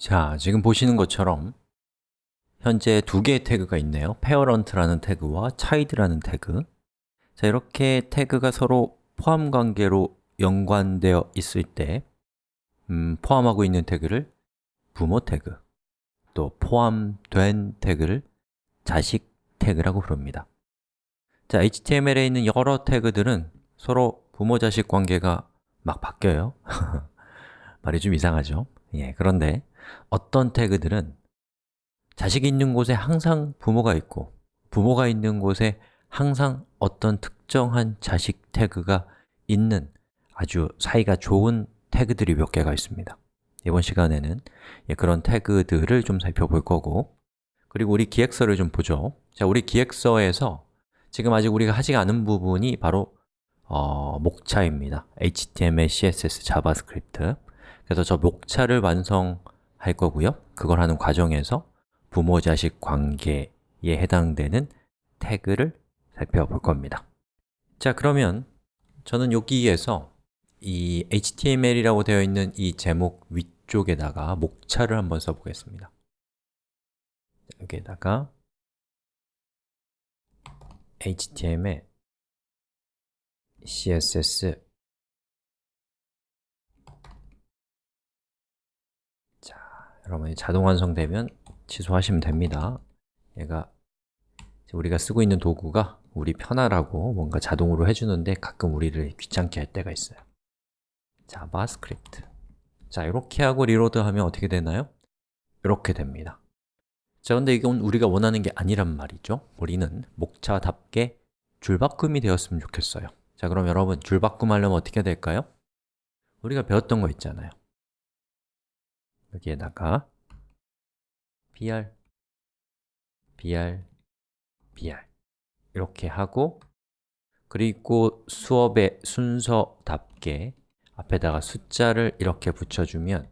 자, 지금 보시는 것처럼 현재 두 개의 태그가 있네요. parent라는 태그와 child라는 태그. 자, 이렇게 태그가 서로 포함 관계로 연관되어 있을 때 음, 포함하고 있는 태그를 부모 태그 또 포함된 태그를 자식 태그라고 부릅니다. 자, HTML에 있는 여러 태그들은 서로 부모-자식 관계가 막 바뀌어요. 말이 좀 이상하죠? 예, 그런데 어떤 태그들은 자식이 있는 곳에 항상 부모가 있고 부모가 있는 곳에 항상 어떤 특정한 자식 태그가 있는 아주 사이가 좋은 태그들이 몇 개가 있습니다. 이번 시간에는 예, 그런 태그들을 좀 살펴볼 거고 그리고 우리 기획서를 좀 보죠. 자, 우리 기획서에서 지금 아직 우리가 하지 않은 부분이 바로 어, 목차입니다. HTML, CSS, JavaScript 그래서 저 목차를 완성 할 거고요. 그걸 하는 과정에서 부모-자식 관계에 해당되는 태그를 살펴볼 겁니다. 자, 그러면 저는 여기에서 이 HTML이라고 되어 있는 이 제목 위쪽에다가 목차를 한번 써보겠습니다. 여기에다가 HTML, CSS 여러분이 자동 완성되면 취소하시면 됩니다. 얘가 우리가 쓰고 있는 도구가 우리 편하라고 뭔가 자동으로 해주는데 가끔 우리를 귀찮게 할 때가 있어요. JavaScript. 자, 이렇게 하고 리로드하면 어떻게 되나요? 이렇게 됩니다. 자, 근데 이건 우리가 원하는 게 아니란 말이죠. 우리는 목차답게 줄바꿈이 되었으면 좋겠어요. 자, 그럼 여러분 줄바꿈 하려면 어떻게 될까요? 우리가 배웠던 거 있잖아요 여기에다가 br, br, br 이렇게 하고 그리고 수업의 순서답게 앞에다가 숫자를 이렇게 붙여주면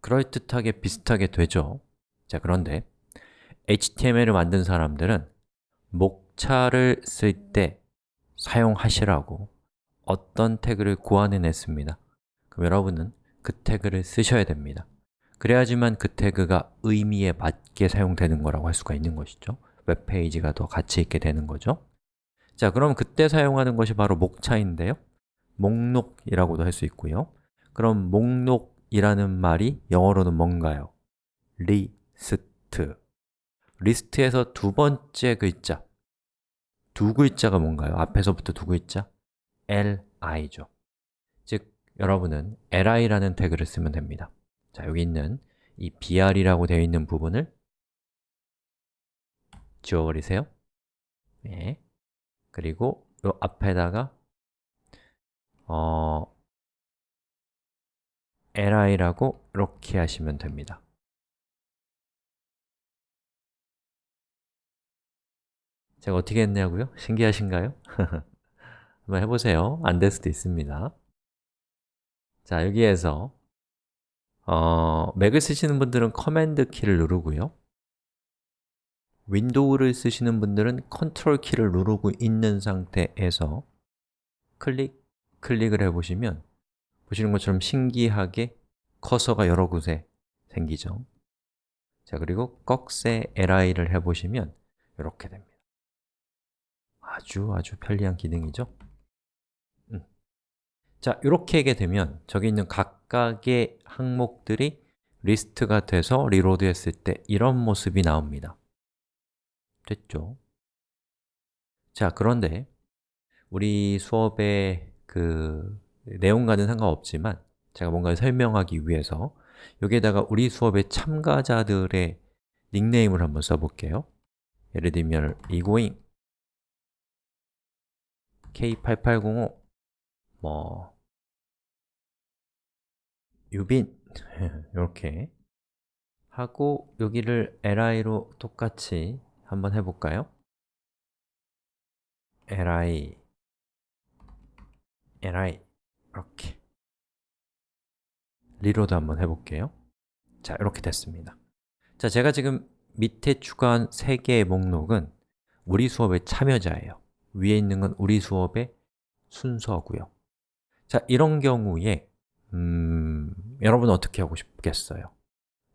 그럴듯하게 비슷하게 되죠. 자, 그런데 HTML을 만든 사람들은 목차를 쓸 때 사용하시라고 어떤 태그를 고안해냈습니다. 그럼 여러분은 그 태그를 쓰셔야 됩니다. 그래야지만 그 태그가 의미에 맞게 사용되는 거라고 할 수가 있는 것이죠. 웹페이지가 더 가치 있게 되는 거죠. 자, 그럼 그때 사용하는 것이 바로 목차인데요. 목록이라고도 할 수 있고요. 그럼 목록이라는 말이 영어로는 뭔가요? 리스트. 리스트에서 두 번째 글자. 두 글자가 뭔가요? 앞에서부터 두 글자? Li죠. 즉, 여러분은 li라는 태그를 쓰면 됩니다 자, 여기 있는 이 br이라고 되어 있는 부분을 지워버리세요 네. 그리고 이 앞에다가 어, li라고 이렇게 하시면 됩니다 제가 어떻게 했냐고요? 신기하신가요? 한번 해보세요 안 될 수도 있습니다 자, 여기에서 어, 맥을 쓰시는 분들은 command 키를 누르고요. 윈도우를 쓰시는 분들은 컨트롤 키를 누르고 있는 상태에서 클릭, 클릭을 해보시면 보시는 것처럼 신기하게 커서가 여러 곳에 생기죠. 자, 그리고 꺽쇠 li를 해보시면 이렇게 됩니다. 아주 아주 편리한 기능이죠. 음. 자, 이렇게 하게 되면 저기 있는 각각의 항목들이 리스트가 돼서 reload 했을 때 이런 모습이 나옵니다 됐죠? 자, 그런데 우리 수업의 그 내용과는 상관없지만 제가 뭔가를 설명하기 위해서 여기에다가 우리 수업의 참가자들의 닉네임을 한번 써볼게요 예를 들면 이고잉 K8805 뭐 유빈. 이렇게. 하고 여기를 li로 똑같이 한번 해볼까요? li. Li. 이렇게. reload 한번 해볼게요. 자, 이렇게 됐습니다. 자, 제가 지금 밑에 추가한 3개의 목록은 우리 수업의 참여자예요. 위에 있는 건 우리 수업의 순서고요. 자, 이런 경우에 음, 여러분 은 어떻게 하고 싶겠어요?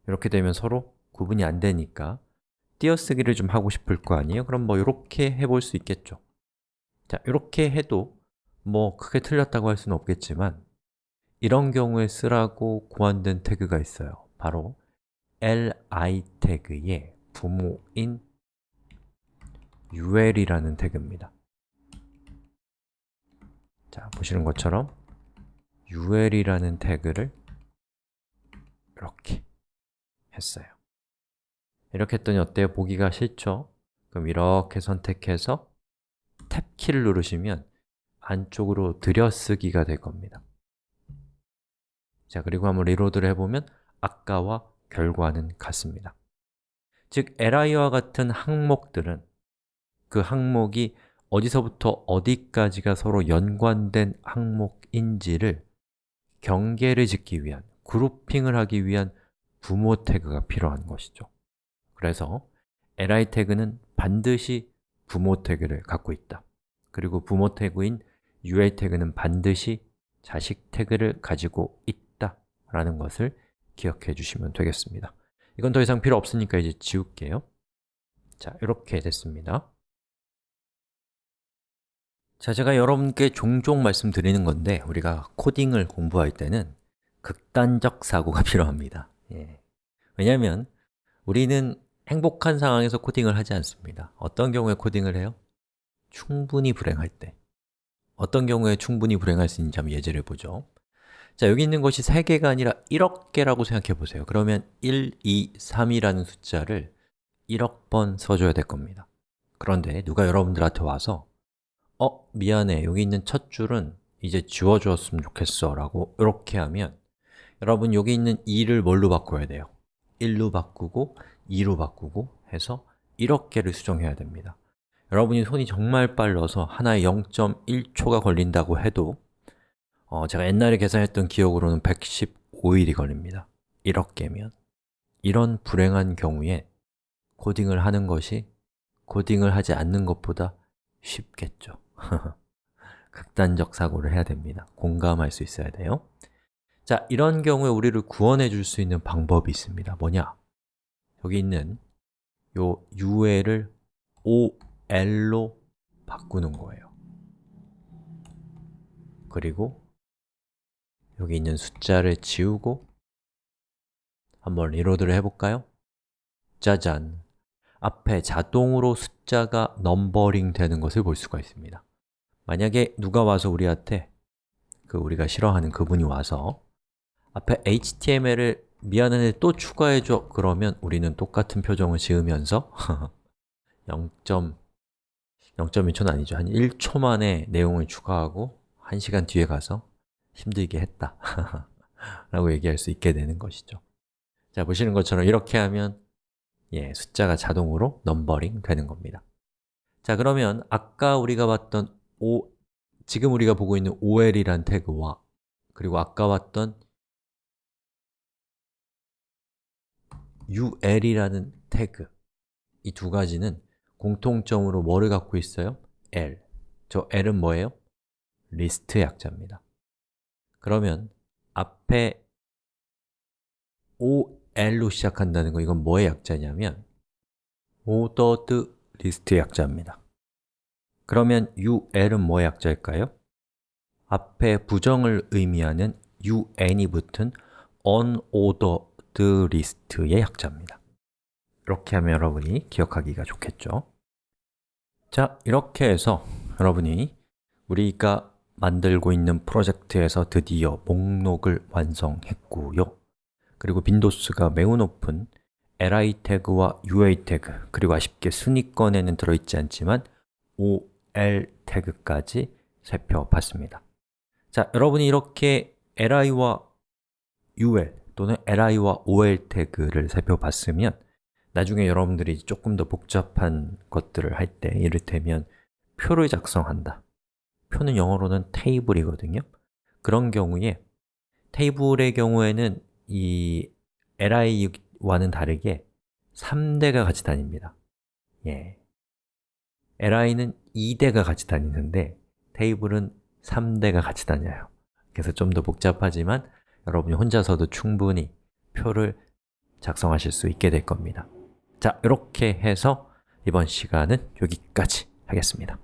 이렇게 되면 서로 구분이 안 되니까 띄어쓰기를 좀 하고 싶을 거 아니에요? 그럼 뭐 이렇게 해볼 수 있겠죠 자, 이렇게 해도 뭐 크게 틀렸다고 할 수는 없겠지만 이런 경우에 쓰라고 고안된 태그가 있어요 바로 li 태그의 부모인 ul이라는 태그입니다 자, 보시는 것처럼 ul이라는 태그를 이렇게 했어요 이렇게 했더니 어때요? 보기가 싫죠? 그럼 이렇게 선택해서 탭키를 누르시면 안쪽으로 들여쓰기가 될 겁니다 자, 그리고 한번 리로드를 해보면 아까와 결과는 같습니다 즉, li와 같은 항목들은 그 항목이 어디서부터 어디까지가 서로 연관된 항목인지를 경계를 짓기 위한, 그룹핑을 하기 위한 부모 태그가 필요한 것이죠. 그래서 li 태그는 반드시 부모 태그를 갖고 있다. 그리고 부모 태그인 ul 태그는 반드시 자식 태그를 가지고 있다 라는 것을 기억해 주시면 되겠습니다. 이건 더 이상 필요 없으니까 이제 지울게요. 자, 이렇게 됐습니다 자, 제가 여러분께 종종 말씀드리는 건데 우리가 코딩을 공부할 때는 극단적 사고가 필요합니다. 예. 왜냐하면 우리는 행복한 상황에서 코딩을 하지 않습니다. 어떤 경우에 코딩을 해요? 충분히 불행할 때. 어떤 경우에 충분히 불행할 수 있는지 한번 예제를 보죠. 자, 여기 있는 것이 3개가 아니라 1억 개라고 생각해 보세요. 그러면 1, 2, 3이라는 숫자를 1억 번 써줘야 될 겁니다. 그런데 누가 여러분들한테 와서 어, 미안해. 여기 있는 첫 줄은 이제 지워주었으면 좋겠어 라고 이렇게 하면 여러분 여기 있는 2를 뭘로 바꿔야 돼요? 1로 바꾸고 2로 바꾸고 해서 1억 개를 수정해야 됩니다 여러분이 손이 정말 빨라서 하나에 0.1초가 걸린다고 해도 어, 제가 옛날에 계산했던 기억으로는 115일이 걸립니다 1억 개면 이런 불행한 경우에 코딩을 하는 것이 코딩을 하지 않는 것보다 쉽겠죠 극단적 사고를 해야 됩니다 공감할 수 있어야 돼요 자, 이런 경우에 우리를 구원해 줄 수 있는 방법이 있습니다 뭐냐? 여기 있는 요 ul을 ol로 바꾸는 거예요 그리고 여기 있는 숫자를 지우고 한번 reload를 해볼까요? 짜잔! 앞에 자동으로 숫자가 numbering 되는 것을 볼 수가 있습니다 만약에 누가 와서 우리한테 그 우리가 싫어하는 그분이 와서 앞에 HTML을 미안한데 또 추가해줘 그러면 우리는 똑같은 표정을 지으면서 0. 0.1초는 아니죠. 한 1초 만에 내용을 추가하고 1시간 뒤에 가서 힘들게 했다 라고 얘기할 수 있게 되는 것이죠 자, 보시는 것처럼 이렇게 하면 예, 숫자가 자동으로 넘버링 되는 겁니다 자, 그러면 아까 우리가 봤던 O, 지금 우리가 보고 있는 ol이란 태그와 그리고 아까 봤던 ul이라는 태그 이 두 가지는 공통점으로 뭐를 갖고 있어요? l 저 l은 뭐예요? 리스트 약자입니다 그러면 앞에 ol로 시작한다는 거 이건 뭐의 약자냐면 ordered list 약자입니다 그러면 ul은 뭐의 약자일까요? 앞에 부정을 의미하는 un이 붙은 unordered list의 약자입니다. 이렇게 하면 여러분이 기억하기가 좋겠죠? 자, 이렇게 해서 여러분이 우리가 만들고 있는 프로젝트에서 드디어 목록을 완성했고요. 그리고 빈도수가 매우 높은 li 태그와 ua 태그 그리고 아쉽게 순위권에는 들어있지 않지만 ol 태그까지 살펴봤습니다. 자, 여러분이 이렇게 li와 ul 또는 li와 ol 태그를 살펴봤으면 나중에 여러분들이 조금 더 복잡한 것들을 할 때 이를테면 표를 작성한다. 표는 영어로는 테이블이거든요. 그런 경우에 테이블의 경우에는 이 li와는 다르게 3대가 같이 다닙니다. 예. Li는 2대가 같이 다니는데 테이블은 3대가 같이 다녀요. 그래서 좀 더 복잡하지만 여러분이 혼자서도 충분히 표를 작성하실 수 있게 될 겁니다. 자, 이렇게 해서 이번 시간은 여기까지 하겠습니다